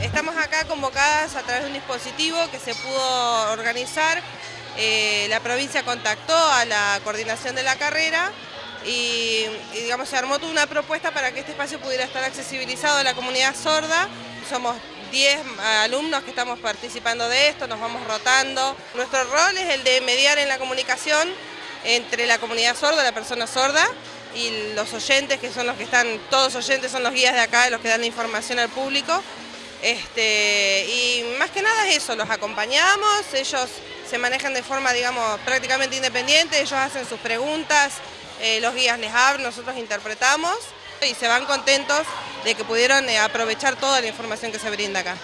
Estamos acá convocadas a través de un dispositivo que se pudo organizar. Eh, la provincia contactó a la coordinación de la carrera y, digamos, se armó toda una propuesta para que este espacio pudiera estar accesibilizado a la comunidad sorda. Somos 10 alumnos que estamos participando de esto, nos vamos rotando. Nuestro rol es el de mediar en la comunicación entre la comunidad sorda, la persona sorda, y los oyentes, que son los que están, todos oyentes son los guías de acá, los que dan la información al público. Este, y más que nada es eso, los acompañamos, ellos se manejan de forma, digamos, prácticamente independiente, ellos hacen sus preguntas, eh, los guías les hablan, nosotros interpretamos y se van contentos de que pudieron eh, aprovechar toda la información que se brinda acá.